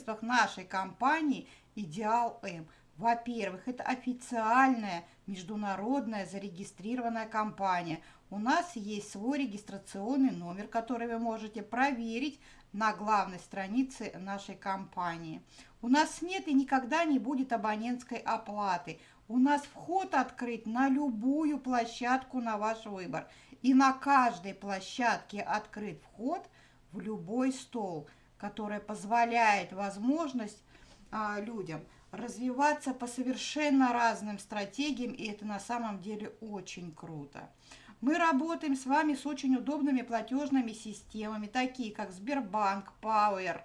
преимуществах нашей компании «Идеал М». Во-первых, это официальная международная зарегистрированная компания. У нас есть свой регистрационный номер, который вы можете проверить на главной странице нашей компании. У нас нет и никогда не будет абонентской оплаты. У нас вход открыт на любую площадку на ваш выбор. И на каждой площадке открыт вход в любой стол – которая позволяет возможность а, людям развиваться по совершенно разным стратегиям, и это на самом деле очень круто. Мы работаем с вами с очень удобными платежными системами, такие как Сбербанк, Power,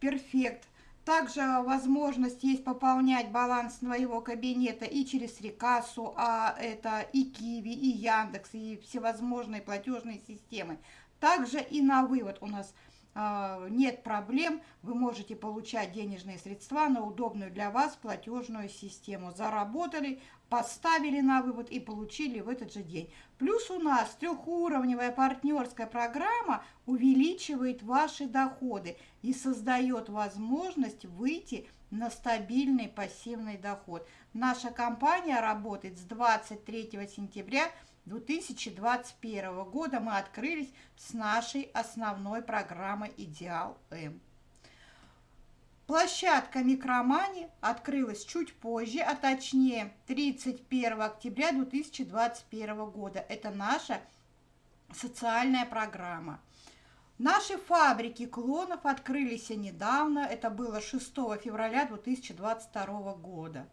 Perfect. Также возможность есть пополнять баланс своего кабинета и через Рекассу, а это и Киви, и Яндекс, и всевозможные платежные системы. Также и на вывод у нас – нет проблем, вы можете получать денежные средства на удобную для вас платежную систему. Заработали, поставили на вывод и получили в этот же день. Плюс у нас трехуровневая партнерская программа увеличивает ваши доходы и создает возможность выйти на стабильный пассивный доход. Наша компания работает с 23 сентября 2021 года мы открылись с нашей основной программой «Идеал М». Площадка Микромани открылась чуть позже, а точнее 31 октября 2021 года. Это наша социальная программа. Наши фабрики клонов открылись недавно, это было 6 февраля 2022 года.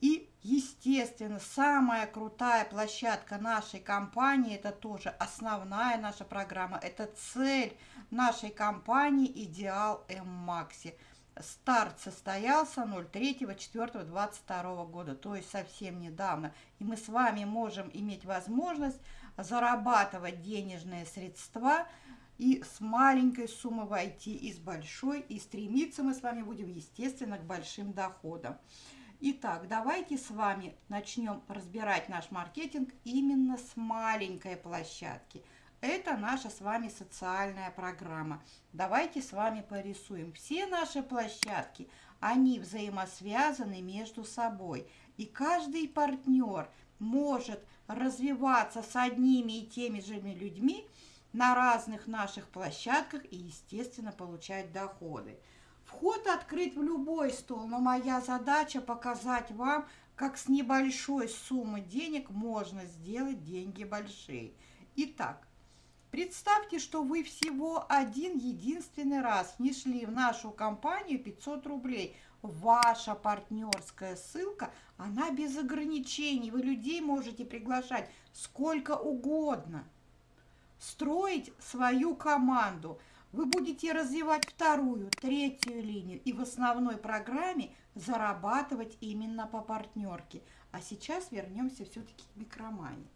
И, естественно, самая крутая площадка нашей компании, это тоже основная наша программа, это цель нашей компании «Идеал М-Макси». Старт состоялся 03.04.22 года, то есть совсем недавно. И мы с вами можем иметь возможность зарабатывать денежные средства и с маленькой суммы войти из большой. И стремиться мы с вами будем, естественно, к большим доходам. Итак, давайте с вами начнем разбирать наш маркетинг именно с маленькой площадки. Это наша с вами социальная программа. Давайте с вами порисуем. Все наши площадки, они взаимосвязаны между собой. И каждый партнер может развиваться с одними и теми же людьми на разных наших площадках и, естественно, получать доходы. Вход открыт в любой стол, но моя задача показать вам, как с небольшой суммы денег можно сделать деньги большие. Итак, представьте, что вы всего один единственный раз внесли в нашу компанию 500 рублей. Ваша партнерская ссылка, она без ограничений. Вы людей можете приглашать сколько угодно. Строить свою команду – вы будете развивать вторую, третью линию и в основной программе зарабатывать именно по партнерке. А сейчас вернемся все-таки к микромании.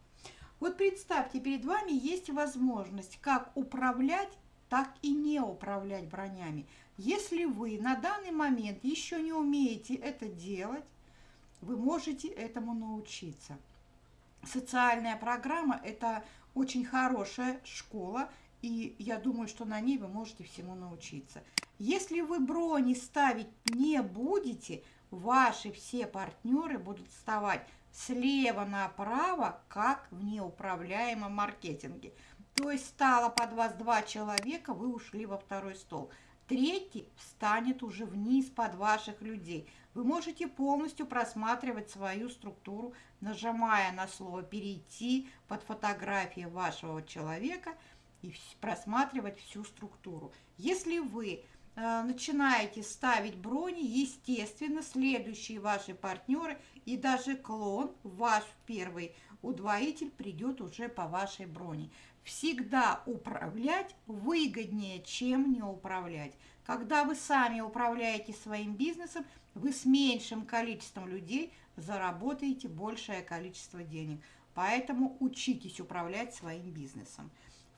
Вот представьте, перед вами есть возможность как управлять, так и не управлять бронями. Если вы на данный момент еще не умеете это делать, вы можете этому научиться. Социальная программа – это очень хорошая школа, и я думаю, что на ней вы можете всему научиться. Если вы брони ставить не будете, ваши все партнеры будут вставать слева направо, как в неуправляемом маркетинге. То есть стало под вас два человека, вы ушли во второй стол. Третий встанет уже вниз под ваших людей. Вы можете полностью просматривать свою структуру, нажимая на слово «Перейти» под фотографией вашего человека – и просматривать всю структуру. Если вы э, начинаете ставить брони, естественно, следующие ваши партнеры и даже клон, ваш первый удвоитель, придет уже по вашей броне. Всегда управлять выгоднее, чем не управлять. Когда вы сами управляете своим бизнесом, вы с меньшим количеством людей заработаете большее количество денег. Поэтому учитесь управлять своим бизнесом.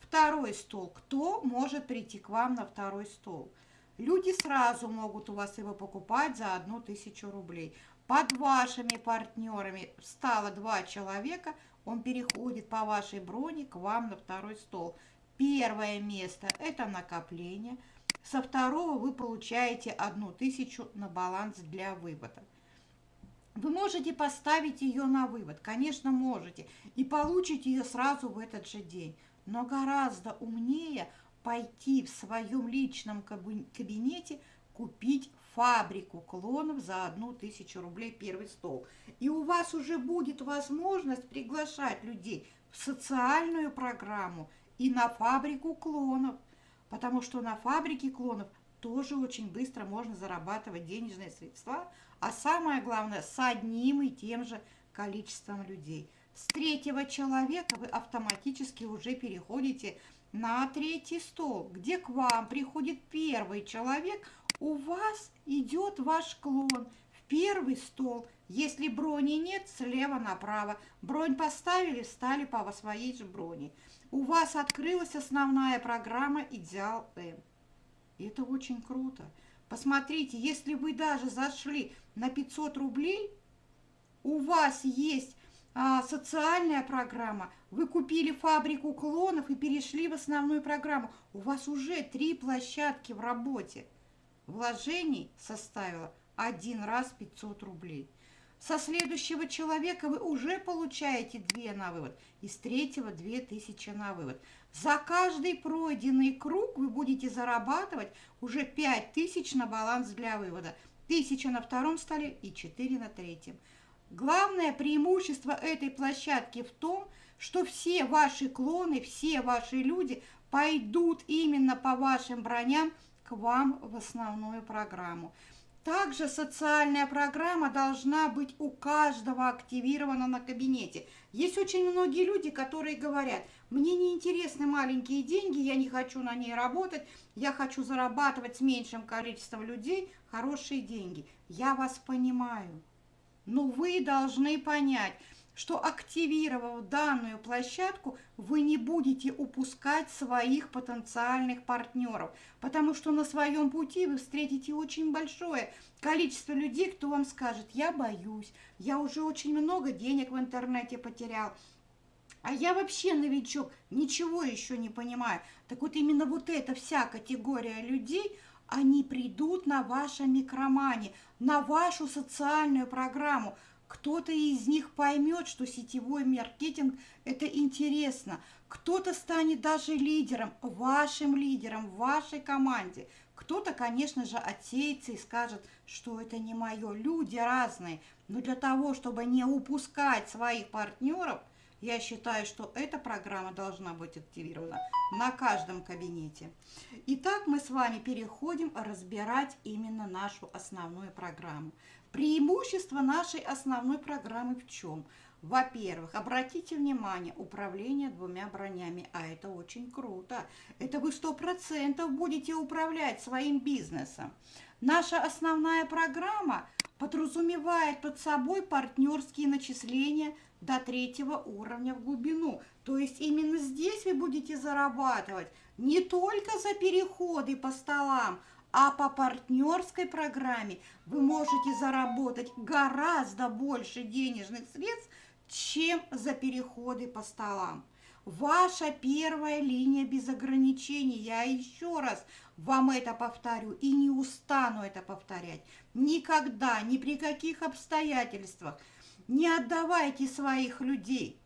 Второй стол. Кто может прийти к вам на второй стол? Люди сразу могут у вас его покупать за одну тысячу рублей. Под вашими партнерами встало два человека, он переходит по вашей броне к вам на второй стол. Первое место – это накопление. Со второго вы получаете одну тысячу на баланс для вывода. Вы можете поставить ее на вывод, конечно, можете, и получите ее сразу в этот же день. Но гораздо умнее пойти в своем личном кабинете купить фабрику клонов за одну тысячу рублей первый стол. И у вас уже будет возможность приглашать людей в социальную программу и на фабрику клонов. Потому что на фабрике клонов тоже очень быстро можно зарабатывать денежные средства, а самое главное, с одним и тем же количеством людей. С третьего человека вы автоматически уже переходите на третий стол, где к вам приходит первый человек, у вас идет ваш клон в первый стол. Если брони нет, слева направо. Бронь поставили, встали по своей же броне. У вас открылась основная программа «Идеал М». Это очень круто. Посмотрите, если вы даже зашли на 500 рублей, у вас есть а, социальная программа, вы купили фабрику клонов и перешли в основную программу. У вас уже три площадки в работе. Вложений составило один раз 500 рублей. Со следующего человека вы уже получаете 2 на вывод, и с третьего 2000 на вывод. За каждый пройденный круг вы будете зарабатывать уже 5000 на баланс для вывода. 1000 на втором столе и 4 на третьем. Главное преимущество этой площадки в том, что все ваши клоны, все ваши люди пойдут именно по вашим броням к вам в основную программу. Также социальная программа должна быть у каждого активирована на кабинете. Есть очень многие люди, которые говорят, мне не интересны маленькие деньги, я не хочу на ней работать, я хочу зарабатывать с меньшим количеством людей хорошие деньги. Я вас понимаю. Но вы должны понять, что активировав данную площадку, вы не будете упускать своих потенциальных партнеров, потому что на своем пути вы встретите очень большое количество людей, кто вам скажет, я боюсь, я уже очень много денег в интернете потерял, а я вообще новичок, ничего еще не понимаю. Так вот именно вот эта вся категория людей, они придут на ваше микромане, на вашу социальную программу. Кто-то из них поймет, что сетевой маркетинг – это интересно. Кто-то станет даже лидером, вашим лидером, в вашей команде. Кто-то, конечно же, отсеется и скажет, что это не мое. Люди разные. Но для того, чтобы не упускать своих партнеров – я считаю, что эта программа должна быть активирована на каждом кабинете. Итак, мы с вами переходим разбирать именно нашу основную программу. Преимущество нашей основной программы в чем? Во-первых, обратите внимание, управление двумя бронями, а это очень круто. Это вы сто процентов будете управлять своим бизнесом. Наша основная программа подразумевает под собой партнерские начисления – до третьего уровня в глубину. То есть именно здесь вы будете зарабатывать не только за переходы по столам, а по партнерской программе вы можете заработать гораздо больше денежных средств, чем за переходы по столам. Ваша первая линия без ограничений, я еще раз вам это повторю и не устану это повторять. Никогда, ни при каких обстоятельствах – не отдавайте своих людей.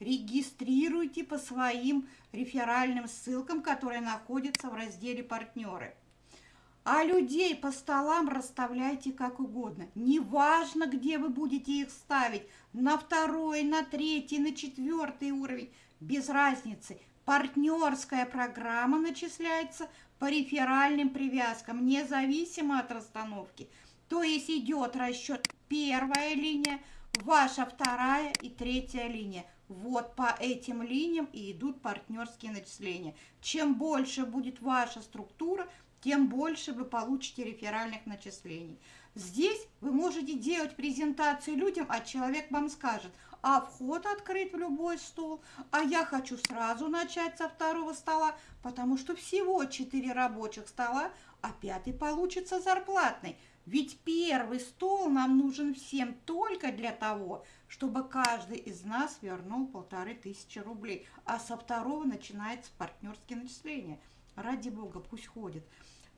Регистрируйте по своим реферальным ссылкам, которые находятся в разделе «Партнеры». А людей по столам расставляйте как угодно. Неважно, где вы будете их ставить. На второй, на третий, на четвертый уровень. Без разницы. Партнерская программа начисляется по реферальным привязкам, независимо от расстановки. То есть идет расчет первая линия, ваша вторая и третья линия. Вот по этим линиям и идут партнерские начисления. Чем больше будет ваша структура, тем больше вы получите реферальных начислений. Здесь вы можете делать презентацию людям, а человек вам скажет, а вход открыт в любой стол, а я хочу сразу начать со второго стола, потому что всего 4 рабочих стола, а пятый получится зарплатный. Ведь первый стол нам нужен всем только для того, чтобы каждый из нас вернул полторы тысячи рублей, а со второго начинается партнерские начисления. Ради бога, пусть ходит.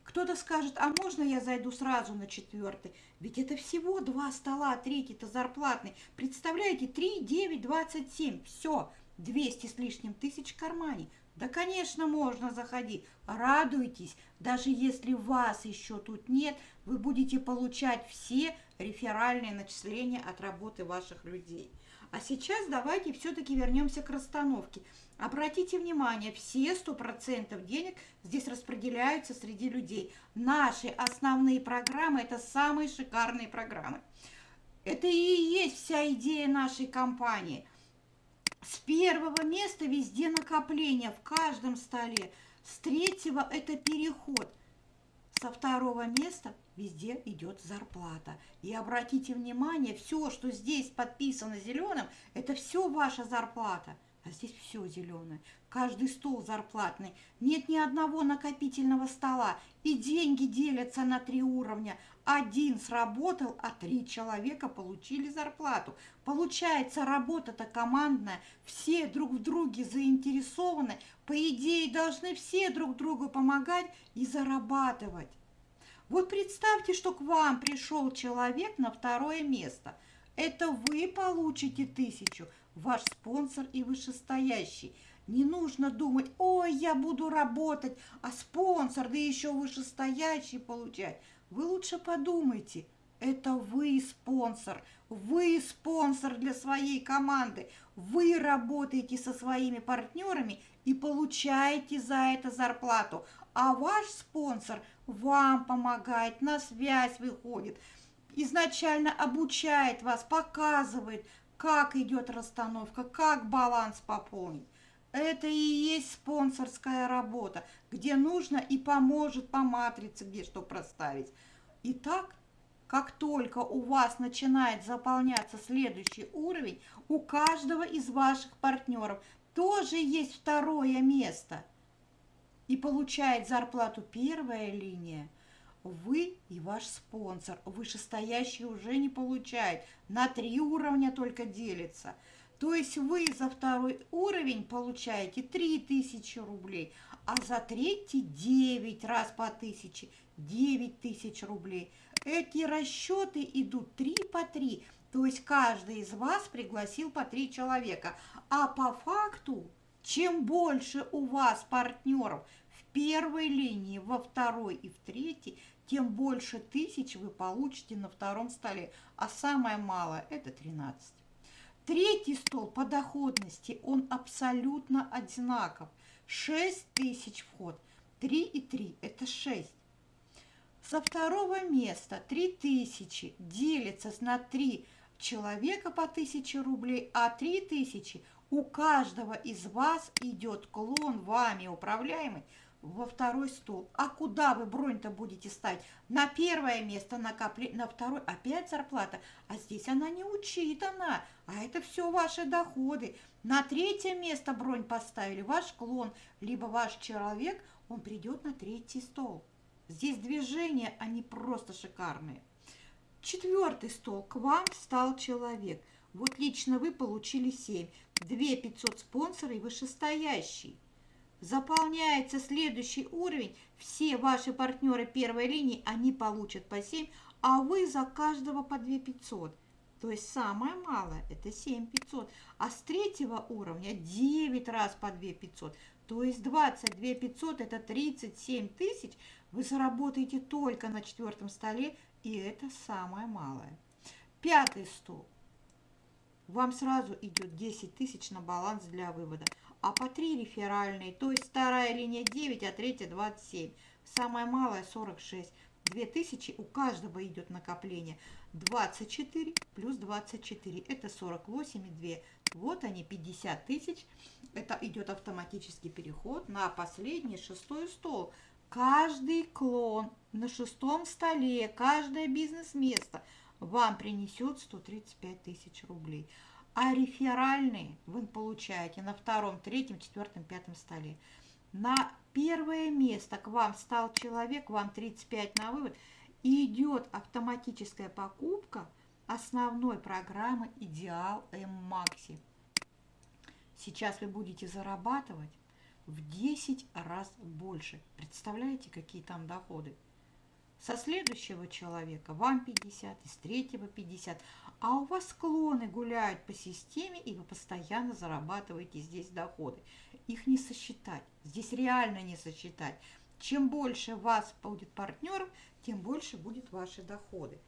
Кто-то скажет, а можно я зайду сразу на четвертый? Ведь это всего два стола, а третий-то зарплатный. Представляете, 3, 9, 27. Все, 200 с лишним тысяч в кармане. Да, конечно, можно заходить. Радуйтесь, даже если вас еще тут нет, вы будете получать все реферальные начисления от работы ваших людей. А сейчас давайте все-таки вернемся к расстановке. Обратите внимание, все 100% денег здесь распределяются среди людей. Наши основные программы – это самые шикарные программы. Это и есть вся идея нашей компании. С первого места везде накопление в каждом столе. С третьего – это переход. Со второго места везде идет зарплата. И обратите внимание, все, что здесь подписано зеленым, это все ваша зарплата. А здесь все зеленое. Каждый стол зарплатный. Нет ни одного накопительного стола. И деньги делятся на три уровня. Один сработал, а три человека получили зарплату. Получается, работа-то командная. Все друг в друге заинтересованы. По идее, должны все друг другу помогать и зарабатывать. Вот представьте, что к вам пришел человек на второе место. Это вы получите тысячу, ваш спонсор и вышестоящий. Не нужно думать, ой, я буду работать, а спонсор, да еще вышестоящий получать. Вы лучше подумайте, это вы спонсор, вы спонсор для своей команды. Вы работаете со своими партнерами и получаете за это зарплату. А ваш спонсор вам помогает, на связь выходит, изначально обучает вас, показывает, как идет расстановка, как баланс пополнить. Это и есть спонсорская работа, где нужно и поможет по матрице, где что проставить. Итак, как только у вас начинает заполняться следующий уровень, у каждого из ваших партнеров тоже есть второе место. И получает зарплату первая линия – вы и ваш спонсор, вышестоящий уже не получает, на три уровня только делится. То есть вы за второй уровень получаете 3000 рублей, а за третий 9 раз по 1000, 9 тысяч рублей. Эти расчеты идут 3 по 3, то есть каждый из вас пригласил по 3 человека. А по факту, чем больше у вас партнеров в первой линии, во второй и в третьей, тем больше тысяч вы получите на втором столе, а самое малое – это 13. Третий стол по доходности, он абсолютно одинаков. 6 тысяч вход, 3 и 3 – это 6. Со второго места 3 тысячи делится на 3 человека по 1000 рублей, а 3 тысячи у каждого из вас идет клон вами управляемый во второй стол. А куда вы бронь-то будете ставить? На первое место накопли, на второй опять зарплата. А здесь она не учитана, а это все ваши доходы. На третье место бронь поставили ваш клон, либо ваш человек, он придет на третий стол. Здесь движения, они просто шикарные. Четвертый стол. К вам стал человек. Вот лично вы получили 7. 2 500 спонсоры и вышестоящий. Заполняется следующий уровень, все ваши партнеры первой линии, они получат по 7, а вы за каждого по 2 500. То есть самое малое это 7 500, а с третьего уровня 9 раз по 2 500. То есть 22 500 это 37 тысяч вы заработаете только на четвертом столе, и это самое малое. Пятый стол. Вам сразу идет 10 тысяч на баланс для вывода а по 3 реферальные, то есть вторая линия 9, а третья 27. Самая малая 46. 2000 у каждого идет накопление. 24 плюс 24, это 48,2. Вот они, 50 тысяч. Это идет автоматический переход на последний шестой стол. каждый клон на шестом столе, каждое бизнес-место вам принесет 135 тысяч рублей. А реферальные вы получаете на втором, третьем, четвертом, пятом столе. На первое место к вам стал человек, вам 35 на вывод, и идет автоматическая покупка основной программы «Идеал М Макси». Сейчас вы будете зарабатывать в 10 раз больше. Представляете, какие там доходы? Со следующего человека вам 50, из третьего 50. А у вас склоны гуляют по системе, и вы постоянно зарабатываете здесь доходы. Их не сосчитать. Здесь реально не сосчитать. Чем больше вас будет партнеров, тем больше будут ваши доходы.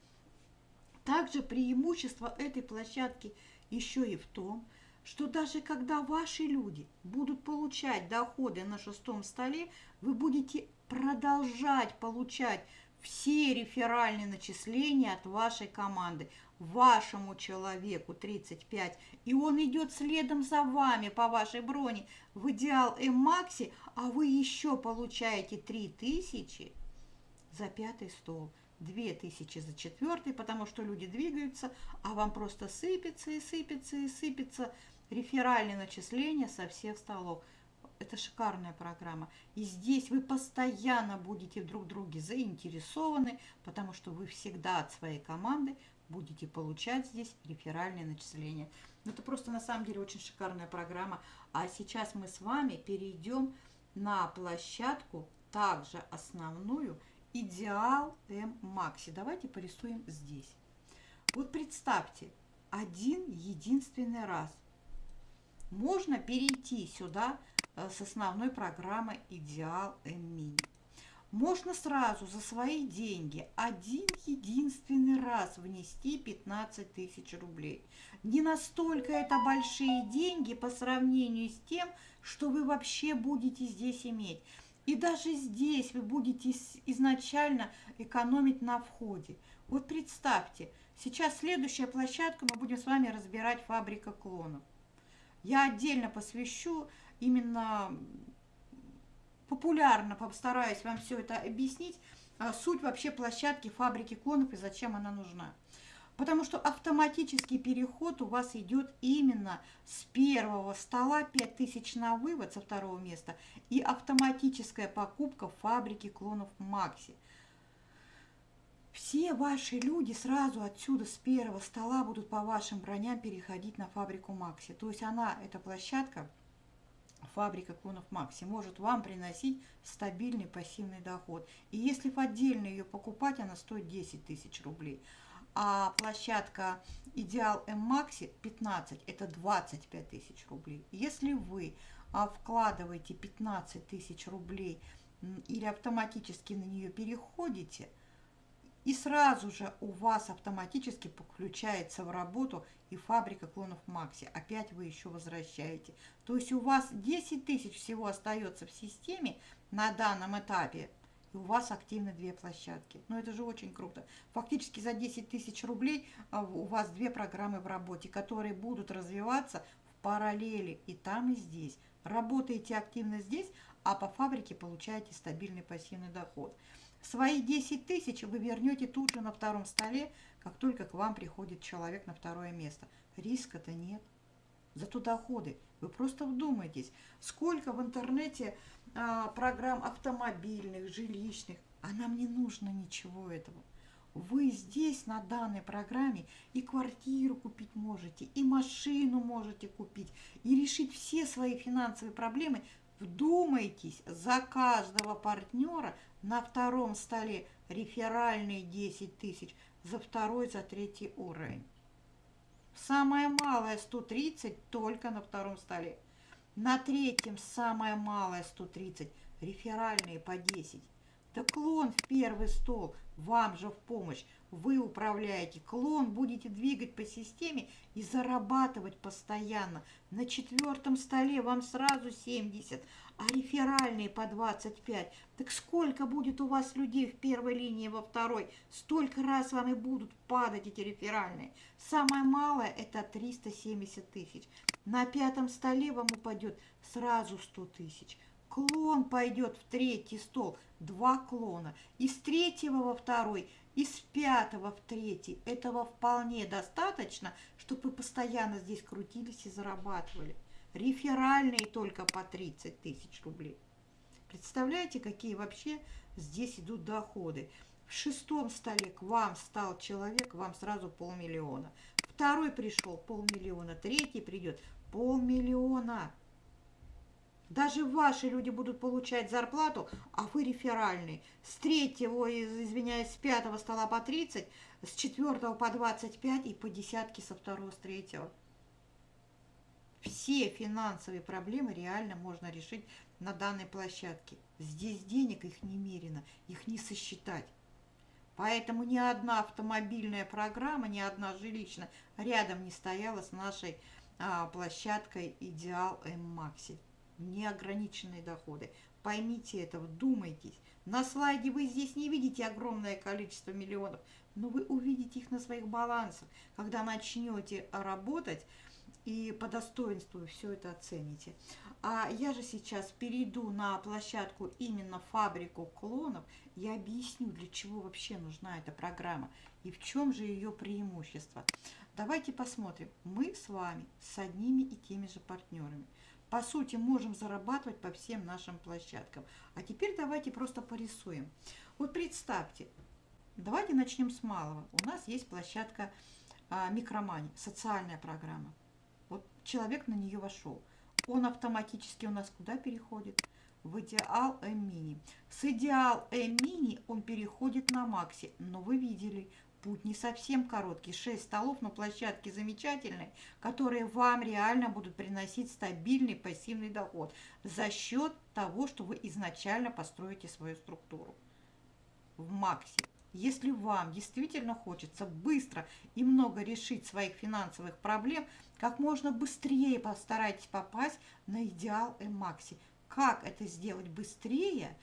Также преимущество этой площадки еще и в том, что даже когда ваши люди будут получать доходы на шестом столе, вы будете продолжать получать все реферальные начисления от вашей команды вашему человеку 35, и он идет следом за вами по вашей броне в идеал М-Макси, а вы еще получаете 3000 за пятый стол. 2000 за четвертый, потому что люди двигаются, а вам просто сыпется и сыпется и сыпется реферальные начисления со всех столов. Это шикарная программа. И здесь вы постоянно будете друг друге заинтересованы, потому что вы всегда от своей команды будете получать здесь реферальные начисления. Ну, это просто на самом деле очень шикарная программа. А сейчас мы с вами перейдем на площадку, также основную, Идеал М Макси. Давайте порисуем здесь. Вот представьте, один единственный раз можно перейти сюда с основной программы Идеал Мини. Можно сразу за свои деньги один единственный раз внести 15 тысяч рублей. Не настолько это большие деньги по сравнению с тем, что вы вообще будете здесь иметь. И даже здесь вы будете изначально экономить на входе. Вот представьте, сейчас следующая площадка, мы будем с вами разбирать фабрика клонов. Я отдельно посвящу именно популярно, постараюсь вам все это объяснить, а, суть вообще площадки фабрики клонов и зачем она нужна. Потому что автоматический переход у вас идет именно с первого стола 5000 на вывод со второго места и автоматическая покупка фабрики клонов Макси. Все ваши люди сразу отсюда с первого стола будут по вашим броням переходить на фабрику Макси. То есть она, эта площадка, фабрика клонов Макси, может вам приносить стабильный пассивный доход. И если в отдельно ее покупать, она стоит 10 тысяч рублей а площадка Идеал М Макси 15, это 25 тысяч рублей. Если вы а, вкладываете 15 тысяч рублей или автоматически на нее переходите, и сразу же у вас автоматически подключается в работу и фабрика клонов Макси. Опять вы еще возвращаете. То есть у вас 10 тысяч всего остается в системе на данном этапе и у вас активны две площадки. Ну, это же очень круто. Фактически за 10 тысяч рублей а, у вас две программы в работе, которые будут развиваться в параллели и там, и здесь. Работаете активно здесь, а по фабрике получаете стабильный пассивный доход. Свои 10 тысяч вы вернете тут же на втором столе, как только к вам приходит человек на второе место. Риска-то нет. Зато доходы. Вы просто вдумайтесь, сколько в интернете а, программ автомобильных, жилищных, а нам не нужно ничего этого. Вы здесь на данной программе и квартиру купить можете, и машину можете купить, и решить все свои финансовые проблемы. Вдумайтесь, за каждого партнера на втором столе реферальные 10 тысяч, за второй, за третий уровень. Самое малое 130 только на втором столе. На третьем самое малое 130, реферальные по 10. Да клон в первый стол, вам же в помощь. Вы управляете клон, будете двигать по системе и зарабатывать постоянно. На четвертом столе вам сразу 70, а реферальные по 25. Так сколько будет у вас людей в первой линии, во второй? Столько раз вам и будут падать эти реферальные. Самое малое это 370 тысяч. На пятом столе вам упадет сразу 100 тысяч. клон пойдет в третий стол, два клона. Из третьего во второй, из пятого в третий. Этого вполне достаточно, чтобы вы постоянно здесь крутились и зарабатывали. Реферальные только по 30 тысяч рублей. Представляете, какие вообще здесь идут доходы. В шестом столе к вам стал человек, вам сразу полмиллиона. Второй пришел полмиллиона, третий придет полмиллиона. Даже ваши люди будут получать зарплату, а вы реферальный. С третьего, извиняюсь, с пятого стола по 30, с четвертого по 25 и по десятке со второго, с третьего. Все финансовые проблемы реально можно решить на данной площадке. Здесь денег их немерено, их не сосчитать. Поэтому ни одна автомобильная программа, ни одна жилищная рядом не стояла с нашей а, площадкой Идеал М-Макси. Неограниченные доходы. Поймите это, вдумайтесь. На слайде вы здесь не видите огромное количество миллионов, но вы увидите их на своих балансах, когда начнете работать и по достоинству все это оцените. А я же сейчас перейду на площадку именно фабрику клонов и объясню, для чего вообще нужна эта программа и в чем же ее преимущество. Давайте посмотрим. Мы с вами с одними и теми же партнерами. По сути, можем зарабатывать по всем нашим площадкам. А теперь давайте просто порисуем. Вот представьте, давайте начнем с малого. У нас есть площадка а, Микромани, социальная программа. Вот человек на нее вошел – он автоматически у нас куда переходит? В идеал М-мини. С идеал М-мини он переходит на Макси. Но вы видели, путь не совсем короткий. 6 столов на площадке замечательной, которые вам реально будут приносить стабильный пассивный доход за счет того, что вы изначально построите свою структуру. В Макси. Если вам действительно хочется быстро и много решить своих финансовых проблем, как можно быстрее постарайтесь попасть на идеал М-Макси. Как это сделать быстрее?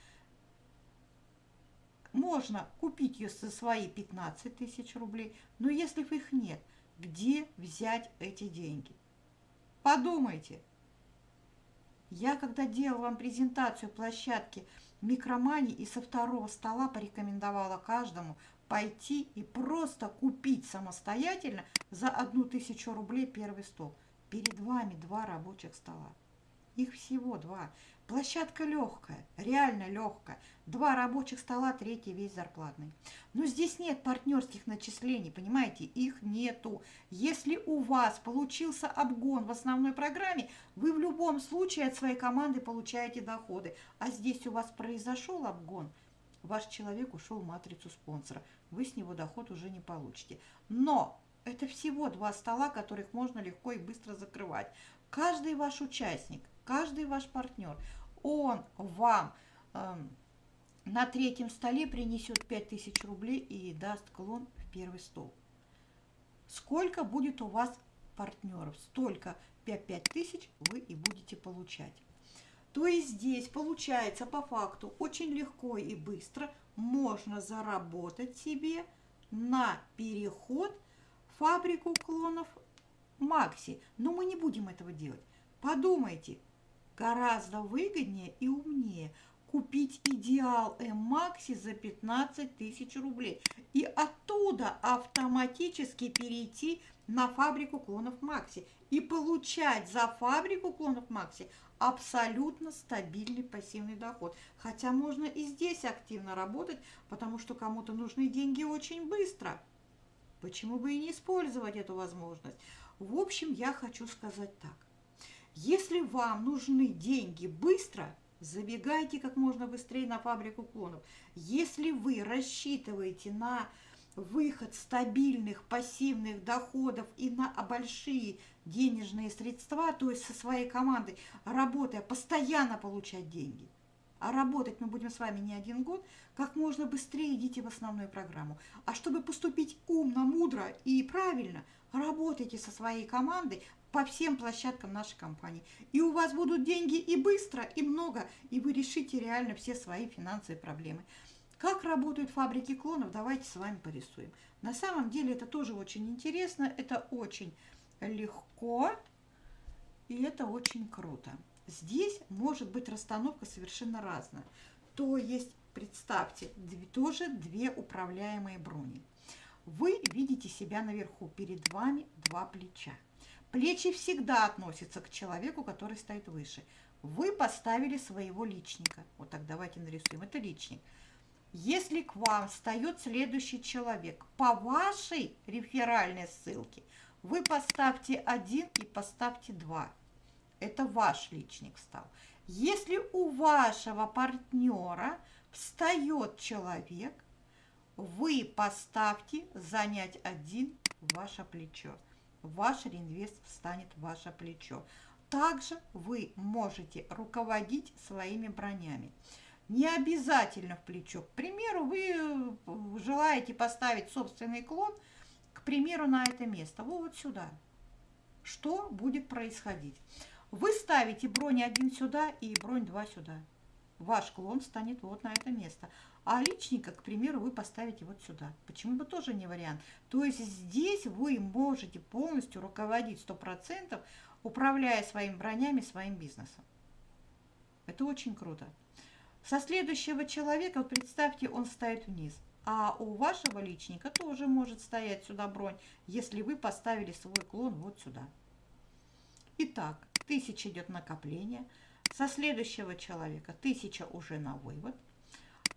Можно купить ее за свои 15 тысяч рублей, но если их нет, где взять эти деньги? Подумайте. Я когда делала вам презентацию площадки Микромани и со второго стола порекомендовала каждому пойти и просто купить самостоятельно за одну тысячу рублей первый стол. Перед вами два рабочих стола. Их всего два. Площадка легкая, реально легкая. Два рабочих стола, третий весь зарплатный. Но здесь нет партнерских начислений, понимаете, их нету. Если у вас получился обгон в основной программе, вы в любом случае от своей команды получаете доходы. А здесь у вас произошел обгон, ваш человек ушел в матрицу спонсора. Вы с него доход уже не получите. Но это всего два стола, которых можно легко и быстро закрывать. Каждый ваш участник каждый ваш партнер, он вам э, на третьем столе принесет 5000 рублей и даст клон в первый стол. Сколько будет у вас партнеров, столько 5000 вы и будете получать. То есть здесь получается по факту очень легко и быстро можно заработать себе на переход фабрику клонов Макси. Но мы не будем этого делать. Подумайте, Гораздо выгоднее и умнее купить идеал М-Макси за 15 тысяч рублей и оттуда автоматически перейти на фабрику клонов Макси и получать за фабрику клонов Макси абсолютно стабильный пассивный доход. Хотя можно и здесь активно работать, потому что кому-то нужны деньги очень быстро. Почему бы и не использовать эту возможность? В общем, я хочу сказать так. Если вам нужны деньги быстро, забегайте как можно быстрее на фабрику клонов. Если вы рассчитываете на выход стабильных пассивных доходов и на большие денежные средства, то есть со своей командой, работая, постоянно получать деньги, а работать мы будем с вами не один год, как можно быстрее идите в основную программу. А чтобы поступить умно, мудро и правильно, работайте со своей командой, по всем площадкам нашей компании. И у вас будут деньги и быстро, и много, и вы решите реально все свои финансовые проблемы. Как работают фабрики клонов, давайте с вами порисуем. На самом деле это тоже очень интересно, это очень легко, и это очень круто. здесь может быть расстановка совершенно разная. То есть, представьте, тоже две управляемые брони. Вы видите себя наверху, перед вами два плеча. Плечи всегда относятся к человеку, который стоит выше. Вы поставили своего личника. Вот так давайте нарисуем. Это личник. Если к вам встает следующий человек, по вашей реферальной ссылке вы поставьте один и поставьте два. Это ваш личник встал. Если у вашего партнера встает человек, вы поставьте занять один ваше плечо. Ваш реинвест встанет в ваше плечо. Также вы можете руководить своими бронями. Не обязательно в плечо. К примеру, вы э, желаете поставить собственный клон, к примеру, на это место, вот сюда. Что будет происходить? Вы ставите бронь один сюда и бронь два сюда. Ваш клон станет вот на это место. А личника, к примеру, вы поставите вот сюда. Почему бы тоже не вариант? То есть здесь вы можете полностью руководить 100%, управляя своими бронями, своим бизнесом. Это очень круто. Со следующего человека, вот представьте, он стоит вниз. А у вашего личника тоже может стоять сюда бронь, если вы поставили свой клон вот сюда. Итак, 1000 идет накопление. Со следующего человека 1000 уже на вывод.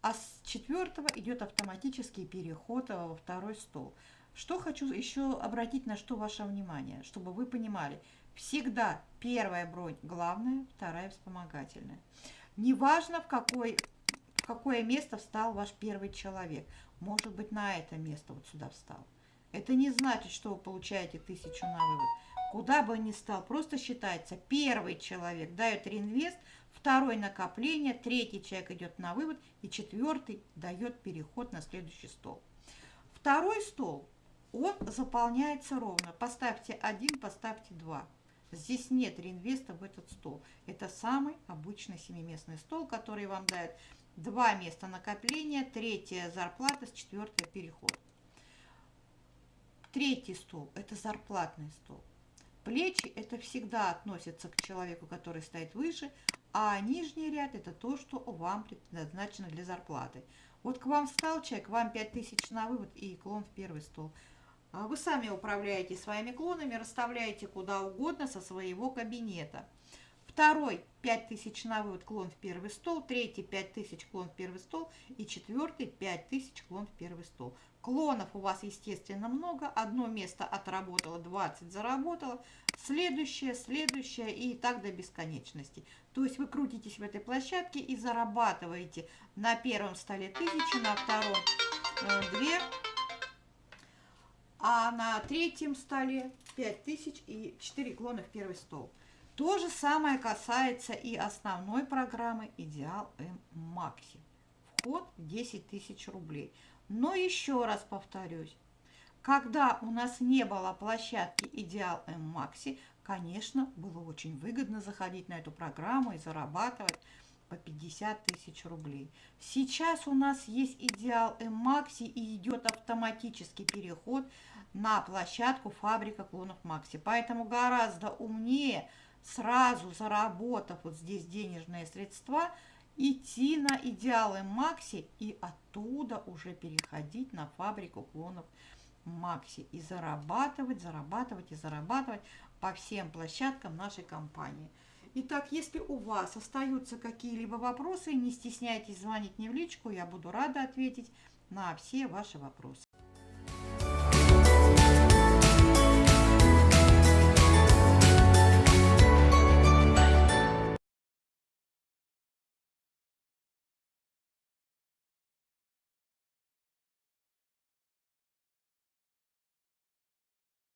А с четвертого идет автоматический переход во второй стол. Что хочу еще обратить на что ваше внимание, чтобы вы понимали. Всегда первая бронь главная, вторая вспомогательная. Неважно, в, какой, в какое место встал ваш первый человек. Может быть, на это место вот сюда встал. Это не значит, что вы получаете тысячу на вывод. Куда бы ни стал, просто считается, первый человек дает реинвест, второй накопление, третий человек идет на вывод, и четвертый дает переход на следующий стол. Второй стол, он заполняется ровно. Поставьте один, поставьте два. Здесь нет реинвеста в этот стол. Это самый обычный семиместный стол, который вам дает два места накопления, третья зарплата, с четвертая переход. Третий стол – это зарплатный стол. Плечи – это всегда относится к человеку, который стоит выше, а нижний ряд – это то, что вам предназначено для зарплаты. Вот к вам встал человек, вам 5000 на вывод и клон в первый стол – а вы сами управляете своими клонами, расставляете куда угодно со своего кабинета. Второй 5000 на вывод клон в первый стол, третий 5000 клон в первый стол и четвертый 5000 клон в первый стол. Клонов у вас, естественно, много. Одно место отработало, 20 заработало. Следующее, следующее и так до бесконечности. То есть вы крутитесь в этой площадке и зарабатываете на первом столе 1000, на втором 2 э, а на третьем столе 5000 и 4 клона в первый стол. То же самое касается и основной программы Идеал М Макси. Вход 10 тысяч рублей. Но еще раз повторюсь, когда у нас не было площадки Идеал М Макси, конечно, было очень выгодно заходить на эту программу и зарабатывать по 50 тысяч рублей. Сейчас у нас есть идеал М-Макси и идет автоматический переход на площадку фабрика клонов Макси. Поэтому гораздо умнее сразу заработав вот здесь денежные средства, идти на идеалы Макси и оттуда уже переходить на фабрику клонов Макси и зарабатывать, зарабатывать и зарабатывать по всем площадкам нашей компании. Итак, если у вас остаются какие-либо вопросы, не стесняйтесь звонить мне в личку, я буду рада ответить на все ваши вопросы.